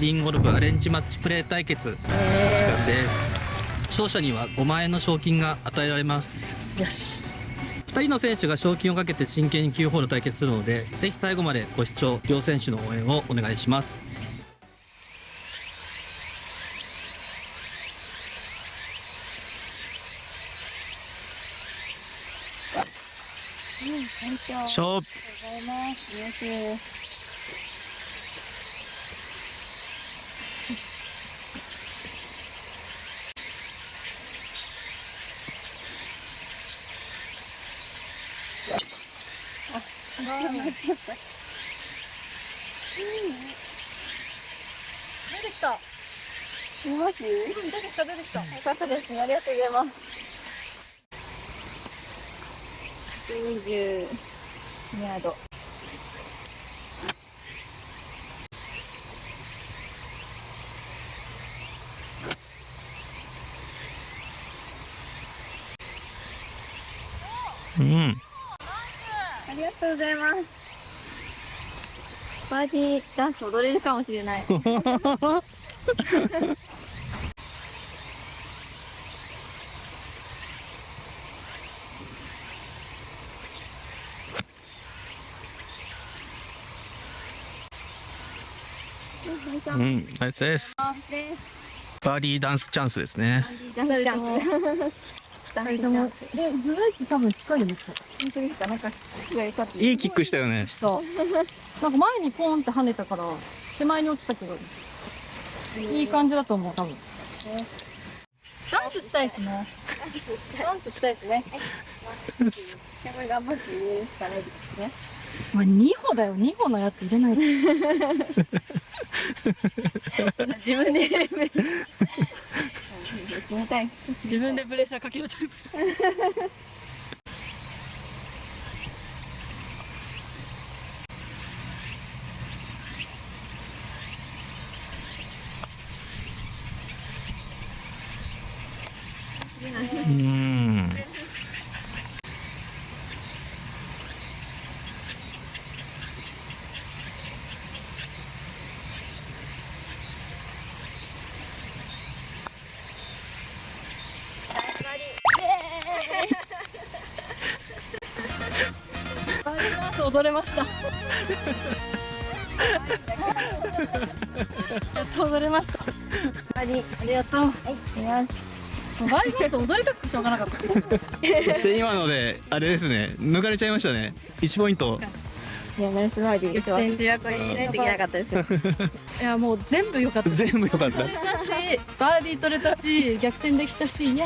リンゴルフアレンジマッチプレー対決企画です。勝者には5万円の賞金が与えられます。よし。2人の選手が賞金をかけて真剣に9ホール対決するのでぜひ最後までご視聴両選手の応援をお願いします。うんありがと勝負。うございますよしあ、ごめんなさい。出てきた。マジ？うん、出てきた出てきた。よかったですね。ありがとうございます。120ヤード。うんありがとうございます。バーディーダンス踊れるかもしれない。うんナイスですバーディーダンスチャンスですねダンスチャンス。ダンスチャンス。で、ブレーキ多分近いよね。本当ですか？なんかい。いいキックしたよねした。なんか前にポーンって跳ねたから、手前に落ちたけど、いい感じだと思う、多分。ダンスしたいですね。ダンスしたいですね。頑張ってね。したらいいですね。お前2歩だよ、2歩のやつ入れないと。自分で。たい。自分でプレッシャーかけるタイプ。う んり、ありがとう。はい、もうバーディーダンス踊りたくてしょうがなかった。そして今のであれですね抜かれちゃいましたね1ポイントいやナイスバーディー。私はこれ入れないといけなかったです。いや、もう全部良かった。全部良かった取れたし、バーディー取れたし、逆転できたし、イエイ。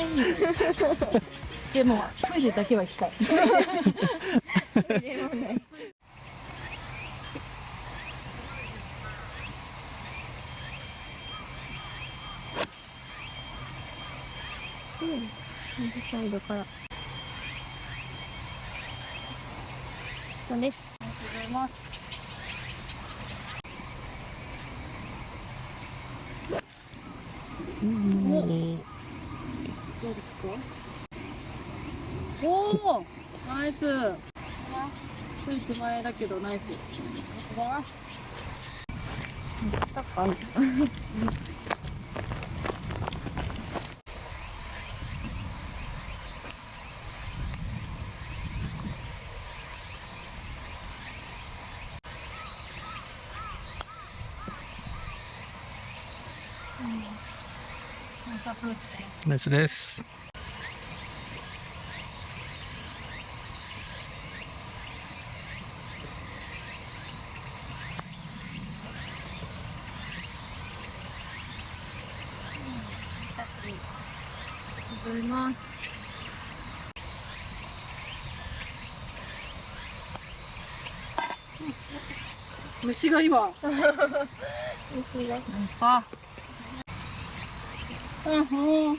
でも、トイレだけは行きたい。サイドから。そうです。ありがとうございます。おどうですかおおナイス。ちょい手前だけどナイス。ナイスアプローチナイスです。ありがとうございます虫が。今何ですか？うんうん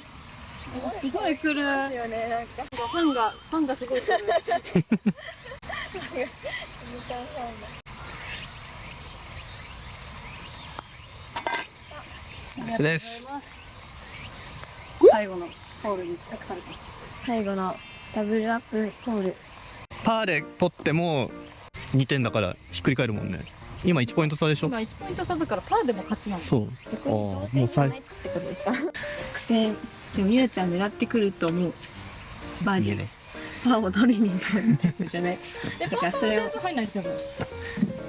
すごい来るよね、なんか。ファンがファンがすごい来る最後のホールに託された最後のダブルアップホール。パーで取っても2点だからひっくり返るもんね今1ポイント差でしょ？今1ポイント差だからパーでも勝ちなのそう。あーもう最ってことですか？作戦でもみやちゃん狙ってくると思うバーディー。いいねパーを取りに行くじゃない。えパーパーだからそれを点数入んないですよね。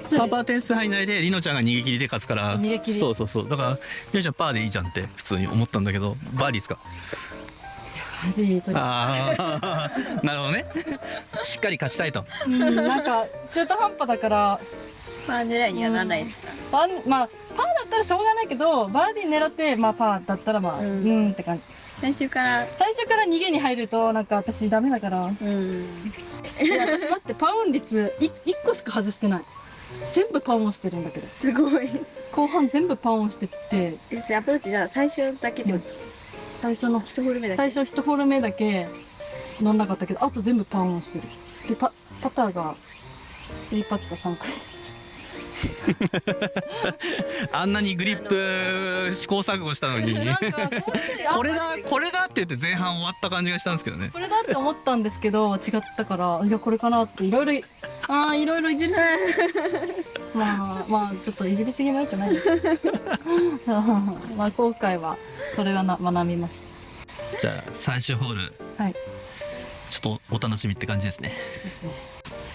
パーパー点数入んないでりのちゃんが逃げ切りで勝つから。逃げ切り。そうそうそう。だからりのちゃんパーでいいじゃんって普通に思ったんだけどバーディーですか？バーディー取りああ なるほどね。しっかり勝ちたいと。うんなんか中途半端だからパー狙いにはならないですか？パーまあパーだったらしょうがないけどバーディー狙ってまあパーだったらまあううんんって感じ。最初から？最初から逃げに入るとなんか私ダメだから。うん。いや私待ってパウン率い1個しか外してない。全部パウンしてるんだけど。すごい。後半全部パウンしてって。でアプローチじゃあ最初だけでも最初の一ホール目だけ？最初1ホール目だけ乗んなかったけどあと全部パウンしてる。でパパターが3パット3回です あんなにグリップ試行錯誤したのに。これだこれだって言って前半終わった感じがしたんですけどね。これだって思ったんですけど違ったからいやこれかなっていろいろああいろいろいじりすぎまあまあちょっといじりすぎもよくない。で すまあ今回はそれはな学びましじゃあ最終ホール。たはい。ちょっとお楽しみって感じですね。ですね。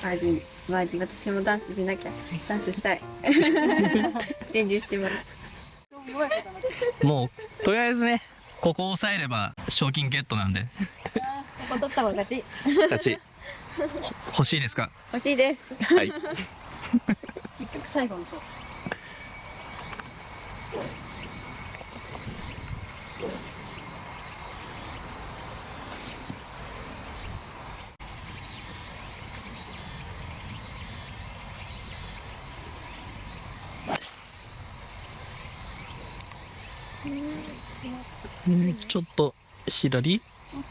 バーディーバーディー私もダンスしなきゃダンスしたい。伝授してもらう。もうとりあえずねここを抑えれば賞金ゲットなんで。ここ取った勝ち。勝ち。欲しいですか？欲しいです。はい。結局最後の勝負。うちょっと左？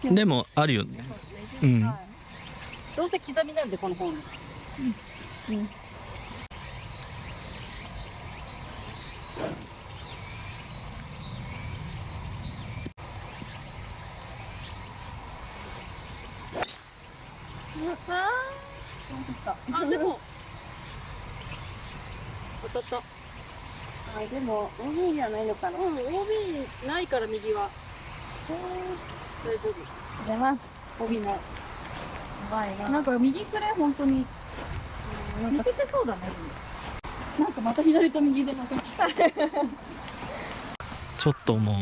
でもあるよね。うん。どうせ刻みなんでこの本。あでも当たった。あでも。OB じゃないのかな。うん OB ないから右は大丈夫。出ます帯ないバイなんか右くらい本当に。抜けてそうだねなんかまた左と右で負けたちょっともう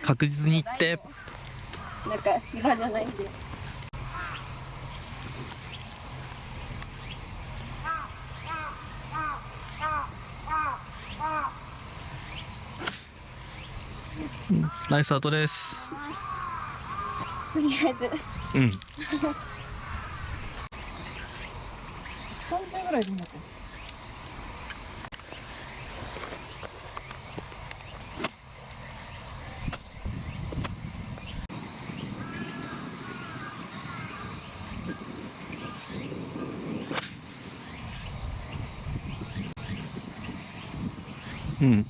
確実に行って。なんか芝じゃないんでナイスアウトです。とりあえず。うん。3点ぐらいでいいんだっけうん。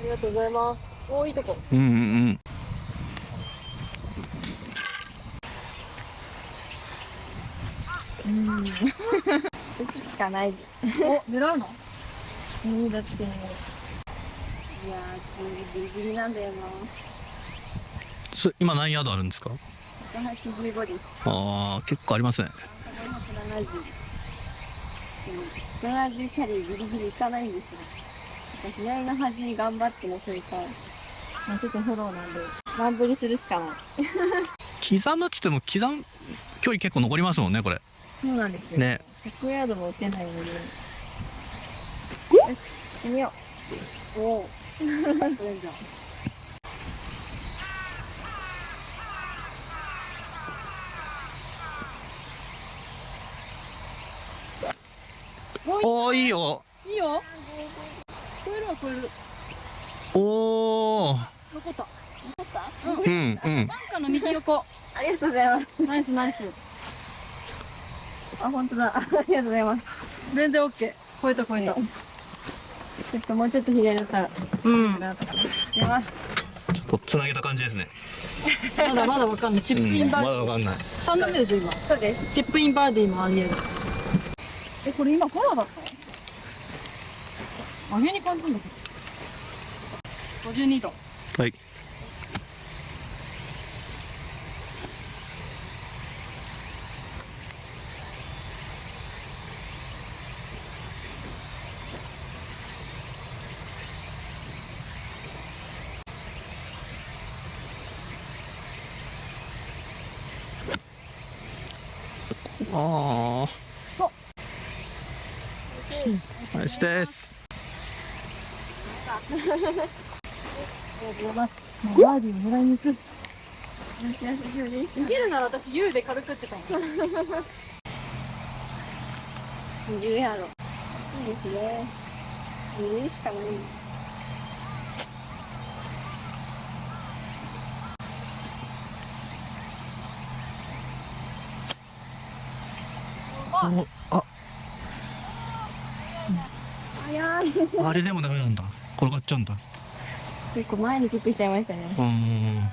ありがとうございます。おーいいとこ。うんうんうんしかない。お狙うの？いいだって。いやーギリギリなんだよな。そ今何ヤードあるんですか？185ですああ結構ありますね。170でも170キャリーギリギリいかないんですよ。左の端に頑張ってもそれか。まあちょっとフォローなんで。乱振りするしかない。刻むっつっても刻む距離結構残りますもんねこれそうなんですよ。ね。100ヤードも打てないのでよし行ってみようおお取れんじゃんおおいいよ。いいよ。超えるわ超えるおお残った？うんうん。バンカーの右横。ありがとうございます。ナイスナイスあ本当だ。ありがとうございます。全然オッケー。超えた超えた。ちょっともうちょっと左だったら。うん。な出ます。ちょっとつなげた感じですね。まだまだわかんない。チップインバーディー、まだわかんない。3打目でしょ今。そうです。チップインバーディーもありえる。えこれ今フォローだった上げに感じるんだけど52度。はいああですいますもうバーディーを狙いに行く逃げるなら私 U で軽くってたの20やろ。いいですね。2しかない。お あれでもダメなんだ。転がっちゃうんだ。結構前にキックしちゃいましたね。うん。うん。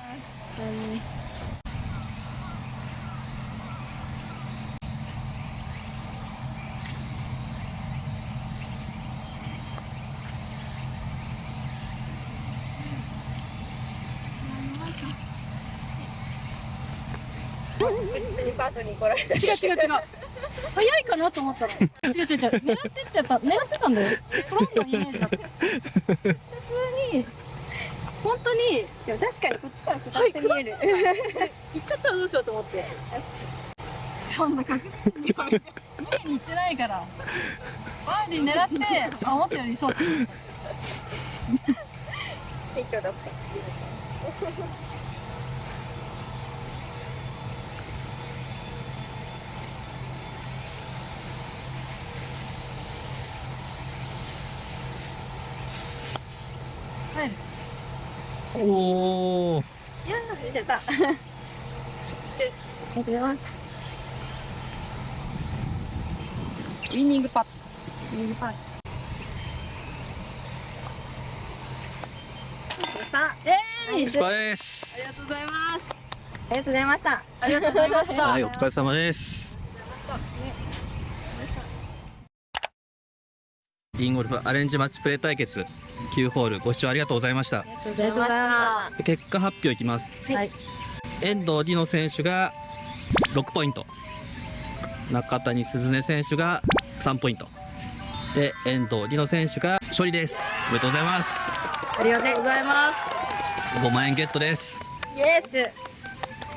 パートに来られた。違う違う違う早いかなと思ったら違う違う違う。狙ってってた狙ってたんだよ。トランのイメージだった。普通に本当にでも確かにこっちから下って見える。行っちゃったらどうしようと思ってそんな確実に逃げに行ってない。からバーディー狙ってあ思ったよりそう謙虚だった。はいおおいやー、出た。ありがとうございます。ウィニングパット。やった。トえーいナイスお疲れですありがとうございますありがとうございました。ありがとうございましたはいお疲れ様ですリンゴルフアレンジマッチプレー対決9ホールご視聴ありがとうございました。ありがとうございました。結果発表いきます。はい。遠藤里乃選手が6ポイント。中谷鈴音選手が3ポイント。で遠藤里乃選手が勝利です。おめでとうございます。ありがとうございま5万円ゲットです。す。イエス。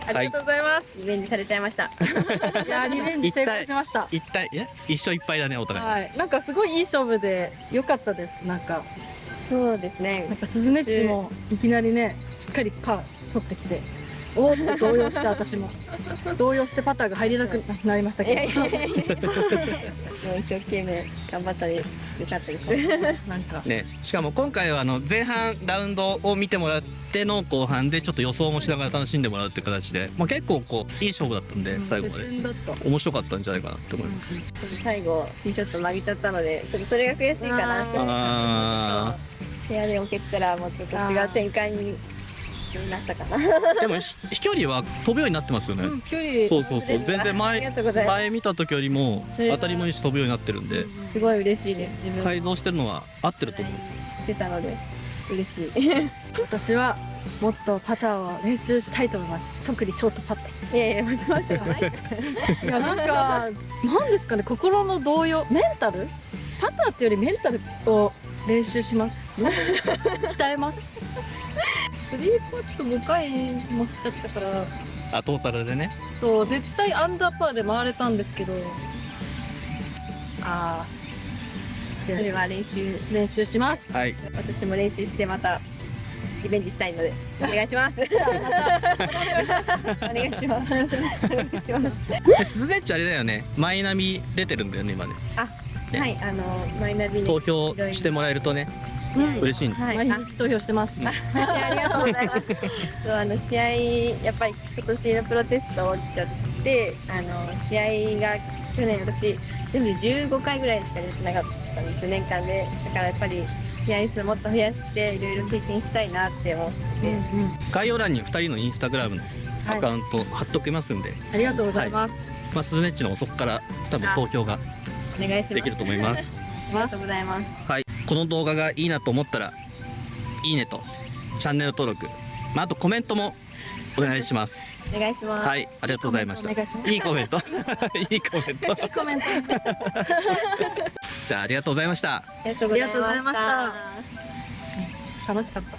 ありがとうございます、リベンジされちゃいました。い、やリベンジ成功しました。一体え？一勝一敗だねお互い、はい。なんかすごいいい勝負で良かったです。なんかそうですね。なん。かスズメッチもいきなりねしっかりパー取ってきておおって動揺して私も。動揺してパターが入れなくなりましたけど。一生懸命頑張ったでよかったです。なんかね、しかも今回はあの前半ラウンドを見てもらっての後半でちょっと予想もしながら楽しんでもらうっていう形で、まあ、結構こういい勝負だったんで最後ま接で面白かったんじゃないかなって思います。ちょっと最後ティーショット曲げちゃったので、ちょっとそれが悔しいかな。あ部屋で置けてたらもうちょっと違う展開になったかな。ーでもひ飛距離は飛ぶようになってますよね。うん距離そうそうそう全然前前見た時よりも当たりもいいし飛ぶようになってるんで、す。すごい嬉しいです。自分改造してるのは合ってると思う。してたので嬉しい。い 私はもっとパターを練習したいと思います特にショートパットやいや、待って待って。いやなんかなんですかね心の動揺メンタル？パターっていうよりメンタルを練習します 鍛えますスリーパット5回もしちゃったからあトータルでね。そう絶対アンダーパーで回れたんですけどあそれは練習。ー練習しますはい。私も練習してまたリベンジしたいので お願いします。お願いします。お願いします。でスズネッチあれだよね。マイナビ出てるんだよね今ね。ねはい、あのマイナビに投票してもらえるとねうん嬉しい。はい、毎あ日投票してますいや ありがとうございます。そうあの試合やっぱり今年のプロテスト落ちちゃって、あの試合が去年私全部で15回ぐらいしか出てなかったんです年間で。だからやっぱり試合数もっと増やしていろいろ経験したいなって思って、うんうん概要欄に2人のインスタグラムのアカウント貼っときますんで、ありがとうございます、まあ、スズネッチのそこから多分投票がお願いします。できると思います。ありがとうございます。はい。この動画がいいなと思ったらいいねとチャンネル登録、まあ、あとコメントもお願いします。お願いします。はいありがとうございました。お願いします。いいコメント。いいコメント。コメント。じゃあありがとうございました。ありがとうございま。した。楽しかった